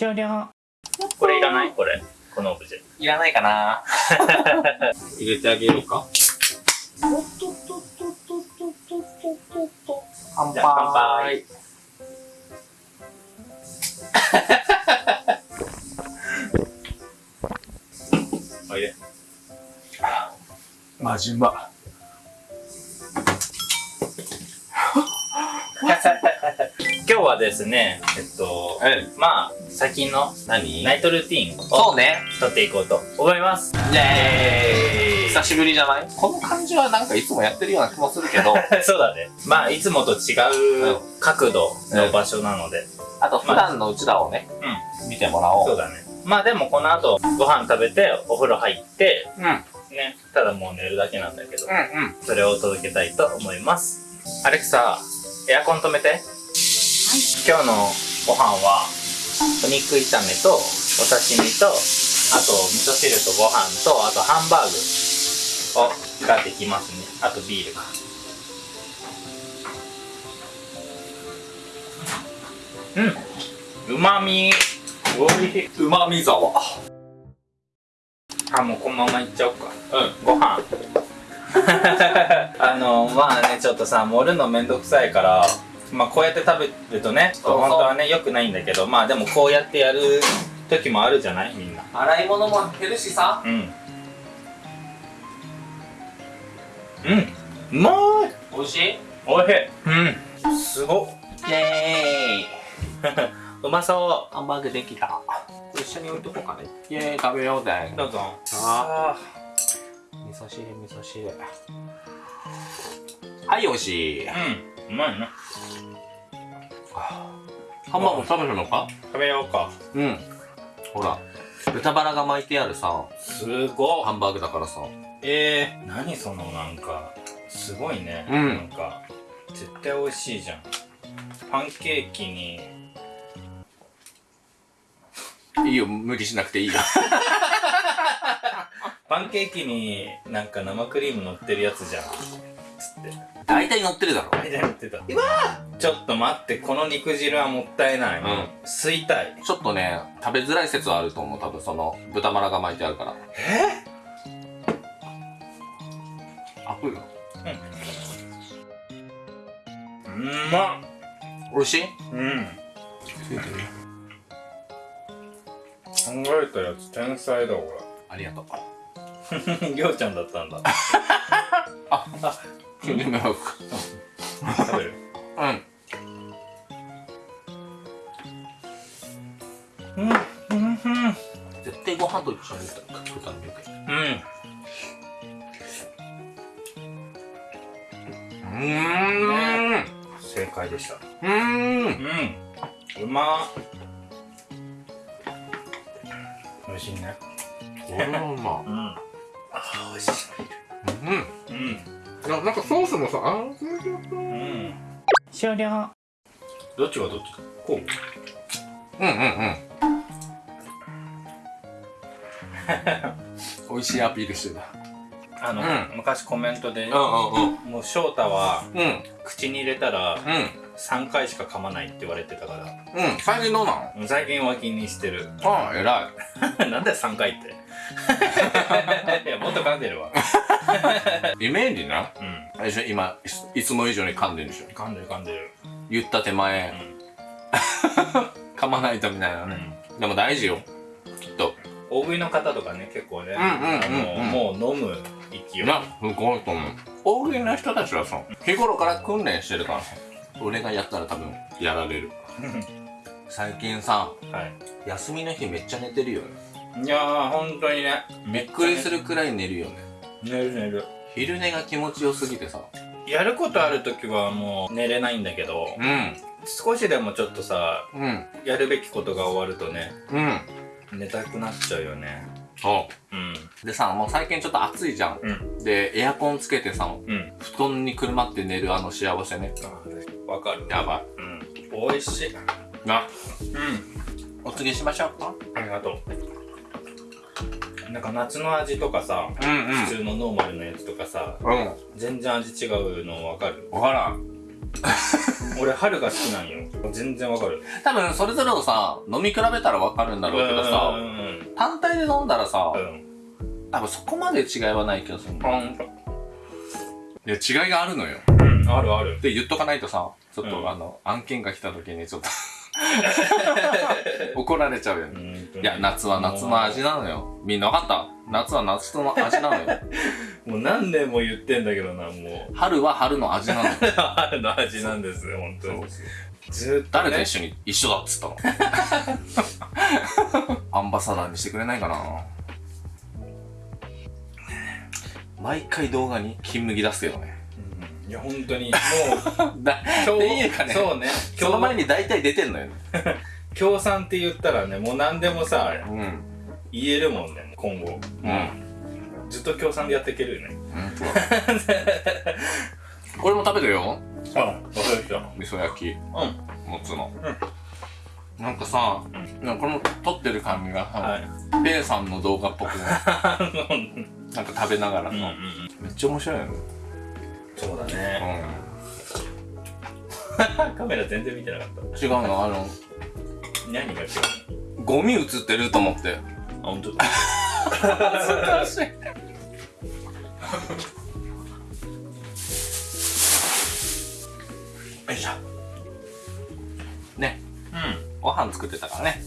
終了これいらない？これ。このオブジェ。いらないかな入れてあげようか。乾じゃあ乾杯。おいで。マジうま。今日はですね、えっと、うん。まあ、最近の何？ナイトルーティンをそうね。撮っていこうと思います。イェーイ久しぶりじゃない？この感じはなんかいつもやってるような気もするけど、そうだね。まあ、いつもと違う角度の場所なので。あと普段のうちらをね、う見てもらおう。そうだね。まあでもこの後、ご飯食べて、お風呂入って、うん。うんね、ただもう寝るだけなんだけど、うん。それを届けたいと思います。アレクサ、エアコン止めて。今日のご飯は、お肉炒めと、お刺身と、あと、味噌汁とご飯と、あとハンバーグを、ができますね。あとビールか。うん。うまみ。うまみ沢。あ、もうこのままいっちゃおうか。うん。ご飯 あのまあねちょっとさ盛るのめんどくさいからまあこうやって食べるとねちょっと本当はね良くないんだけどまあでもこうやってやる時もあるじゃない？みんな。洗い物も減るしさ。うん。うん。うまい！美味しい？おいしい。うん。すごっ。イェーイ。うまそハンバーグできた。一緒に置いとこうかね。イェーイ食べようぜ。う。どうぞ。あ味噌汁、味噌汁。はい、美味しい。うん。うまいねハンバーグ食べるのか。食べようか。うん。ほら、豚バラが巻いてあるさ、すごっハンバーグだからさ。えー、何そのなんか。すごいね、うん。なんか絶対美味しいじゃん。パンケーキに。いいよ、無理しなくていいよ。パンケーキになんか生クリーム乗ってるやつじゃん大体乗ってるだろ。乗ってた。ちょっと待ってこの肉汁はもったいない、うん。吸いたい。ちょっとね、食べづらい説はあると思う。多分その、豚バラが巻いてあるから。え？あ、くるうん。まっ。美味しい？うん。考えたやつ天才だこありがとう。れ りょうちゃんだったんだ 急に迷惑。食べるうん。うん。うん。絶対ご飯と一緒に豚の肉。うん。うーん。正解でしたうん。うん。うまっ美味しいねこれはうまうん。あ美味しいうん。うん。ななんかソースもさ、あーうん終了どっちがどっちこう？うんうんうん。美味しいアピールしてた。あの、うん昔コメントで、うんうんうん。もう翔太はうん。口に入れたらう3回しか噛まないって言われてたからん。うん。最近どうなの？最近は気にしてるああ、偉い。なんで3回って？いやもっと噛んでるわイメージな？うんあれでしょ？今い、いつも以上に噛んでるでしょ？噛んでる噛んでる言った手前、噛まないとみたいなうん、ね。でも大事よ。きっと。大食いの方とかね結構ね、もう飲む勢いな、すごいと思う。大食いの人たちはさ、日頃から訓練してるからさ、俺がやったら多分やられる。最近さ、はい休みの日めっちゃ寝てるよね。いやー本当にねびっくりするくらい寝るよね。寝る寝る昼寝が気持ちよすぎてさ。やることある時はもう寝れないんだけどうん。少しでもちょっとさうん。やるべきことが終わるとねうん。寝たくなっちゃうよねそう。うんでさ、もう最近ちょっと暑いじゃん。うんで、エアコンつけてさ、うん布団にくるまって寝るあの幸せね。あわかるやばい。うん美味しいな、うんお告げしましょうか？ありがとうなんか夏の味とかさ、うんう普通のノーマルのやつとかさうん。全然味違うのわかる？わからん。俺春が好きなんよ。全然わかる。多分それぞれをさ飲み比べたらわかるんだろうけどうさん単体で飲んだらさうん。多分そこまで違いはない気がするいや違いがあるのよ。うんあるある。で言っとかないとさちょっと、うん。あの案件が来た時にちょっと 怒られちゃうよ。ねいや夏は夏の味なのよ。みんな分かった？夏は夏の味なのよ。もう何年も言ってんだけどなもう。春は春の味なのよ。春の味なんですよ本当に。ずーっと誰とね一緒に一緒だっつったの？アンバサダーにしてくれないかな？毎回動画に金麦出すけどねいや本当にもう だ今っていうかね。そうね。その前に大体出てんのよ。ね 協賛って言ったらねもう何でもさうん。言えるもんね今後。うん。ずっと協賛でやっていけるよね。これも食べてるよ。あわかりま味噌焼き。うん。もつの、なんかさ、なんかこの撮ってる感じがさ、はい。ペイさんの動画っぽく うんなんか食べながらさ、うん。めっちゃ面白いよねそうだうねん。カメラ全然見てなかっ違うの？あのた何が違うゴミ映ってると思って。のあ本当だ。難しい。よいしょ。ね。うご飯作ってたからね。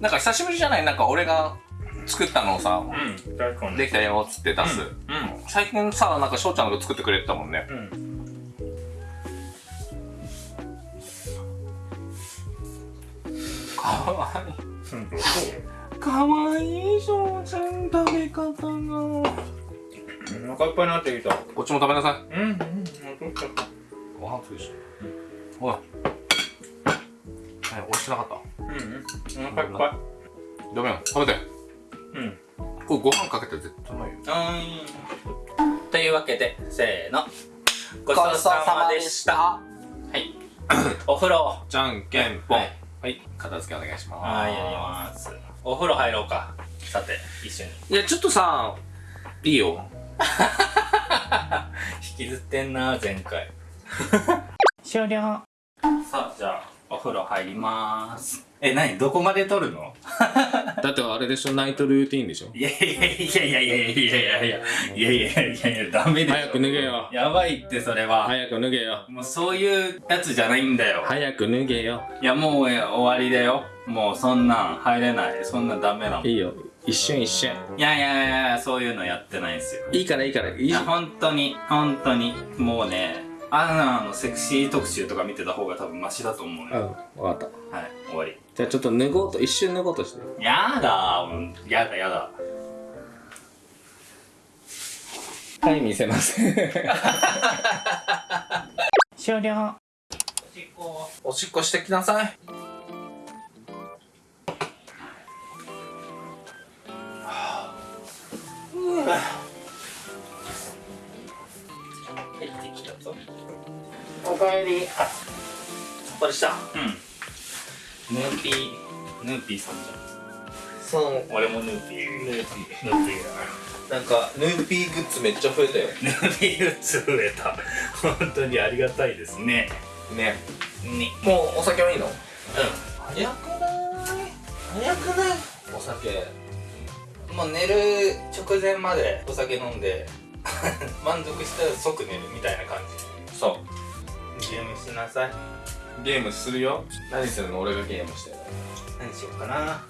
なんか久しぶりじゃない？なんか俺が作ったのをさ、んうんできたよっつって出す、うん最近さなんか翔ちゃんが作ってくれてたもんね。うん。かわいい。うんかわいい翔ちゃん食べ方が。お腹いっぱいになってきた。こっちも食べなさい。うん。うんご飯ついでしょおい。はい美味しくなかった。うんうん。お腹いっぱダメよ食べて。いうん。これご飯かけて絶対うまいよというわけでせーの。ごちそうさまでした。はい。お風呂。じゃんけんぽん。はい。はい。片付けお願いします。はいやりますお風呂入ろうか。さて一緒に。いやちょっとさいいよ。引きずってんな前回。終了。さあじゃあお風呂入りますえ何？どこまで撮るの？だってあれでしょ？ナイトルーティンでしょ？いやいやいやいやいやいやいやいやいやいやいや。いやいやダメでしょ早く脱げよ。やばいってそれは、早く脱げよ。もうそういうやつじゃないんだよ、早く脱げよ。いやもう終わりだよ。もうそんなん入れない。そんなんダメなの。いいいよ。一瞬一瞬。やいやいやいやそういうのやってないんですよ。いいからいいから。いい。いや本当に本当に。もうねアナのセクシー特集とか見てた方が多分マシだと思ううんよ、分かった。はい終わりじゃあちょっと脱ごうと一瞬脱ごうとして。やだもうやだやだ。はい見せます。終了。おしっこおしっこしてきなさい。入ってきたぞ。おかえり。さっぱりした。うんヌーピーヌーピーさんじゃそう。ん俺もヌーピー。ヌーピヌーピーだなんかヌーピーグッズめっちゃ増えたよ。ヌーピーグッズ増えた。本当にありがたいですね。ね。にもうお酒はいいの？う早くない？早くない？お酒。んもう寝る直前までお酒飲んで 満足したら即寝るみたいな感そじ。ゲームしなさい。うゲームするよ。何するの？俺がゲームしてる何しようかな。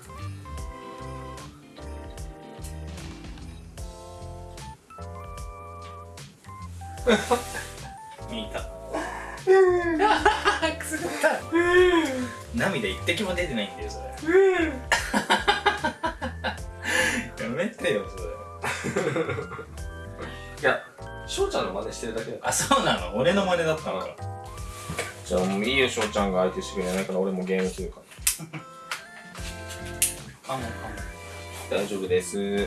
見た。くすぐった。涙一滴も出てないんだよそれ。やめてよそれ。いや翔ちゃんの真似してるだけだあそうなの？俺の真似だったのかじゃあもういいよ翔ちゃんが相手してくれないから俺もゲームするから。カモン大丈夫です。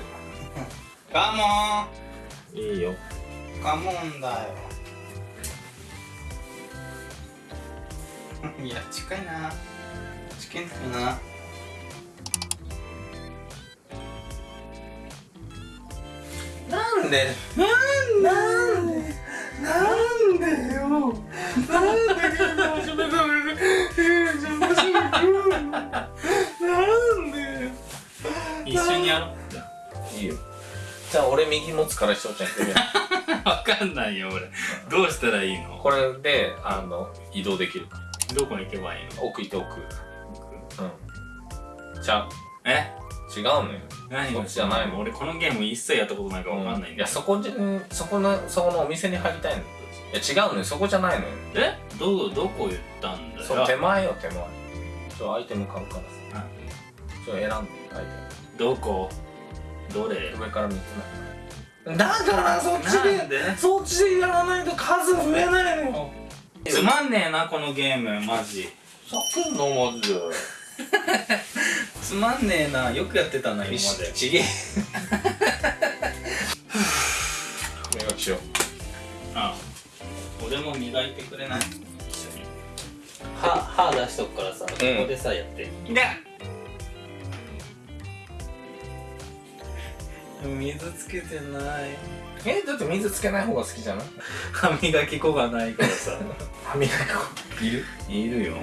カモン。いいよ。カモンだよ。いや近いな。近いんだよな。なんで？なんで？一緒にやろういいよじゃあ俺右持つからしとちゃんやって分かんないよ俺どうしたらいいのこれであの移動できるどこに行けばいいの奥行って奥うんじゃうえ違うのよ何こっちじゃないの俺このゲーム一切やったことないから分かんないんだ、うん、いやそこじそこのそこのお店に入りたいのいや違うのよ。そこじゃないのよ。え？どどこ言ったんだよ。その手前よ手前。ちょアイテム買うからさ。うん。ちょ選んでアイどこ？どれ？テム上から3つ目だからそっちなんで？そっちでやらないと数増えないのよ。つまんねえなこのゲーム。マジ。叫んのマジで。つまんねえなよくやってたな今まで。ちげえ 俺も磨いてくれない？一緒に歯歯出しとくからさ、ここでさやって。で水つけてない。えだって水つけない方が好きじゃない？歯磨き粉がないからさ。歯磨き粉。いる？いるよ。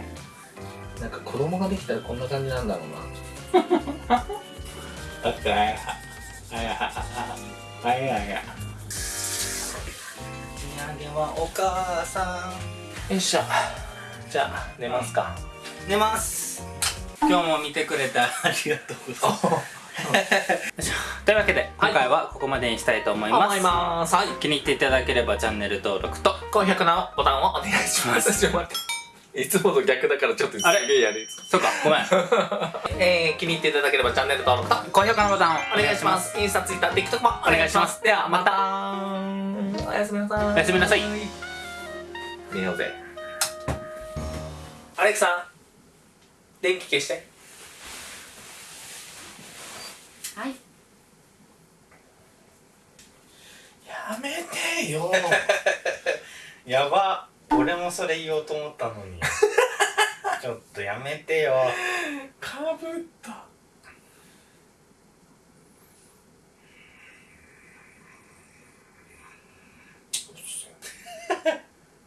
なんか子供ができたらこんな感じなんだろうな。あかいあやあやあや土産はお母さん。よいしょじゃあ寝ますか。寝ます。今日も見てくれてありがとうございます。というわけで今回はここまでにしたいと思います、はい。気に入っていただければチャンネル登録と高評価のボタンをお願いします。いつもと逆だからちょっとすげえやるそうかごめん。えー、気に入っていただければチャンネル登録と高評価のボタンをお願いします。インスタツイッター TikTok もお願いします。ではまたおやす。みなさいおやすみなさい。寝ようぜ。アレクさん電気消して。はい。やめてよ。やば。俺もそれ言おうと思ったのに。ちょっとやめてよ。かぶった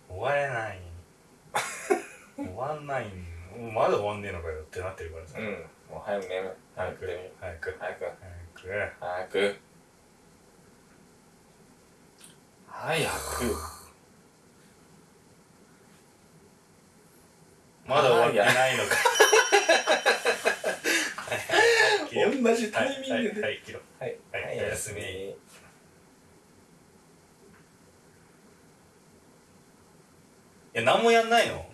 終われない終わんない。もうまだ終わんねえのかよってなってるからさ、うん。もう早く寝る。早く寝る早く。早く。早く。早く。早く。まだ終わってないのか。同じタイミングで。はいはいはいはいおやすみ。いや何もやんないの？